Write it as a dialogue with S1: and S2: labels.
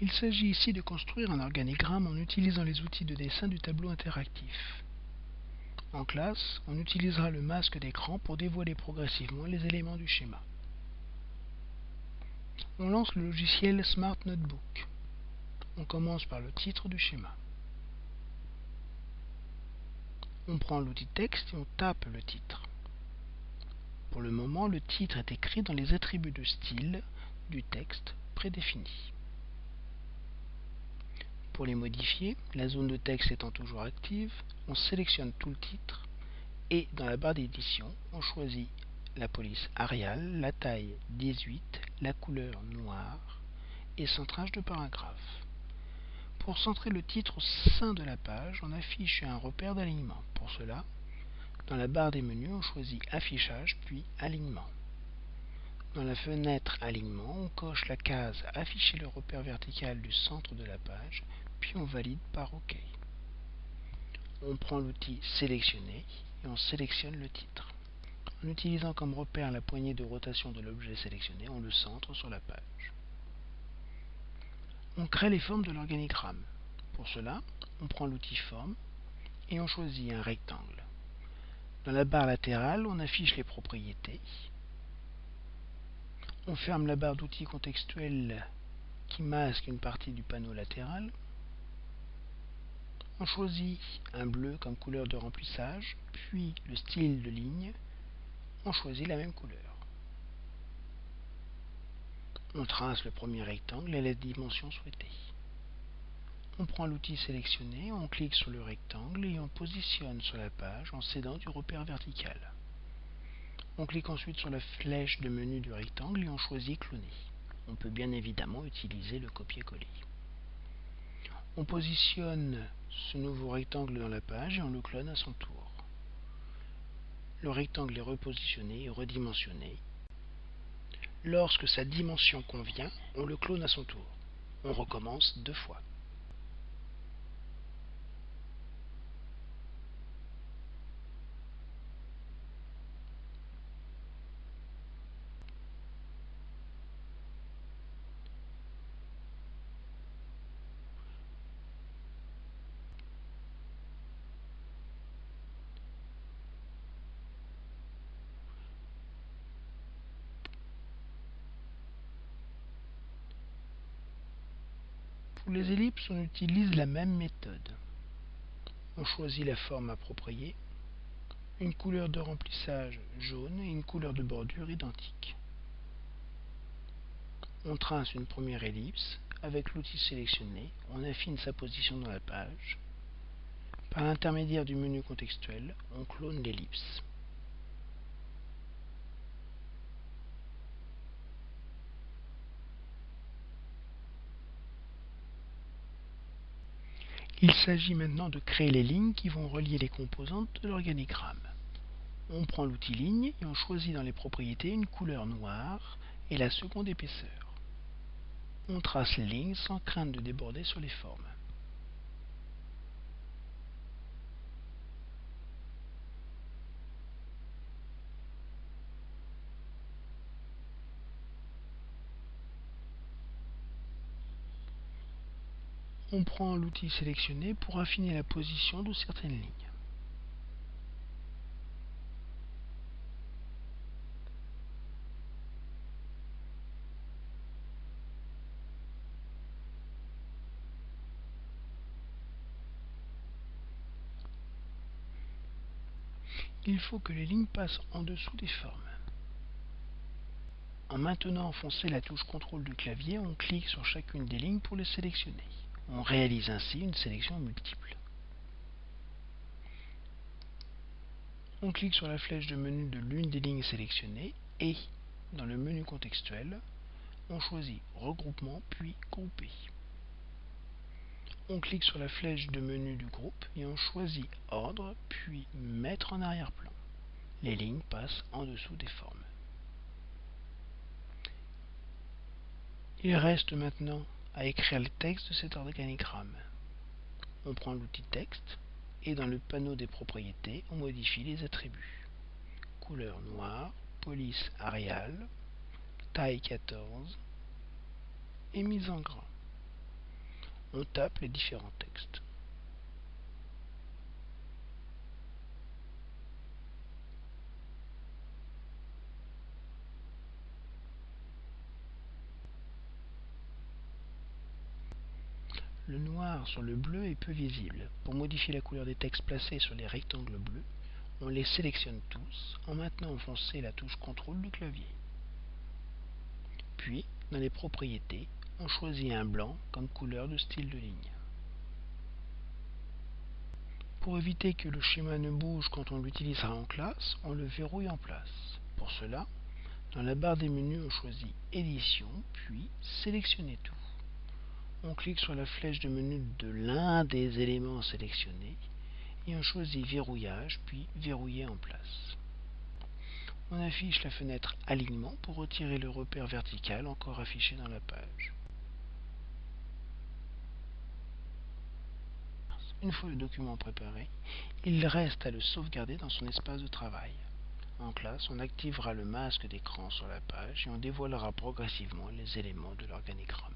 S1: Il s'agit ici de construire un organigramme en utilisant les outils de dessin du tableau interactif. En classe, on utilisera le masque d'écran pour dévoiler progressivement les éléments du schéma. On lance le logiciel Smart Notebook. On commence par le titre du schéma. On prend l'outil texte et on tape le titre. Pour le moment, le titre est écrit dans les attributs de style du texte prédéfini. Pour les modifier, la zone de texte étant toujours active, on sélectionne tout le titre et dans la barre d'édition, on choisit la police Arial, la taille 18, la couleur noire et centrage de paragraphe. Pour centrer le titre au sein de la page, on affiche un repère d'alignement. Pour cela, dans la barre des menus, on choisit Affichage puis Alignement. Dans la fenêtre Alignement, on coche la case Afficher le repère vertical du centre de la page, puis on valide par OK. On prend l'outil Sélectionner et on sélectionne le titre. En utilisant comme repère la poignée de rotation de l'objet sélectionné, on le centre sur la page. On crée les formes de l'organigramme. Pour cela, on prend l'outil Forme et on choisit un rectangle. Dans la barre latérale, on affiche les propriétés. On ferme la barre d'outils contextuels qui masque une partie du panneau latéral. On choisit un bleu comme couleur de remplissage, puis le style de ligne. On choisit la même couleur. On trace le premier rectangle et la dimension souhaitée. On prend l'outil sélectionné, on clique sur le rectangle et on positionne sur la page en s'aidant du repère vertical. On clique ensuite sur la flèche de menu du rectangle et on choisit cloner. On peut bien évidemment utiliser le copier-coller. On positionne ce nouveau rectangle dans la page et on le clone à son tour. Le rectangle est repositionné et redimensionné Lorsque sa dimension convient, on le clone à son tour. On recommence deux fois. Pour les ellipses, on utilise la même méthode. On choisit la forme appropriée, une couleur de remplissage jaune et une couleur de bordure identique. On trace une première ellipse. Avec l'outil sélectionné, on affine sa position dans la page. Par l'intermédiaire du menu contextuel, on clone l'ellipse. Il s'agit maintenant de créer les lignes qui vont relier les composantes de l'organigramme. On prend l'outil ligne et on choisit dans les propriétés une couleur noire et la seconde épaisseur. On trace les lignes sans crainte de déborder sur les formes. On prend l'outil sélectionné pour affiner la position de certaines lignes. Il faut que les lignes passent en dessous des formes. En maintenant enfoncer la touche CTRL du clavier, on clique sur chacune des lignes pour les sélectionner. On réalise ainsi une sélection multiple. On clique sur la flèche de menu de l'une des lignes sélectionnées et, dans le menu contextuel, on choisit Regroupement puis Grouper. On clique sur la flèche de menu du groupe et on choisit Ordre puis Mettre en arrière-plan. Les lignes passent en dessous des formes. Il reste maintenant à écrire le texte de cet organigramme. On prend l'outil texte et dans le panneau des propriétés, on modifie les attributs. Couleur noire, police Arial, taille 14 et mise en grand. on tape les différents textes. Le noir sur le bleu est peu visible. Pour modifier la couleur des textes placés sur les rectangles bleus, on les sélectionne tous en maintenant enfoncé la touche CTRL du clavier. Puis, dans les propriétés, on choisit un blanc comme couleur de style de ligne. Pour éviter que le schéma ne bouge quand on l'utilisera en classe, on le verrouille en place. Pour cela, dans la barre des menus, on choisit Édition, puis Sélectionner tout on clique sur la flèche de menu de l'un des éléments sélectionnés et on choisit Verrouillage puis Verrouiller en place. On affiche la fenêtre Alignement pour retirer le repère vertical encore affiché dans la page. Une fois le document préparé, il reste à le sauvegarder dans son espace de travail. En classe, on activera le masque d'écran sur la page et on dévoilera progressivement les éléments de l'organigramme.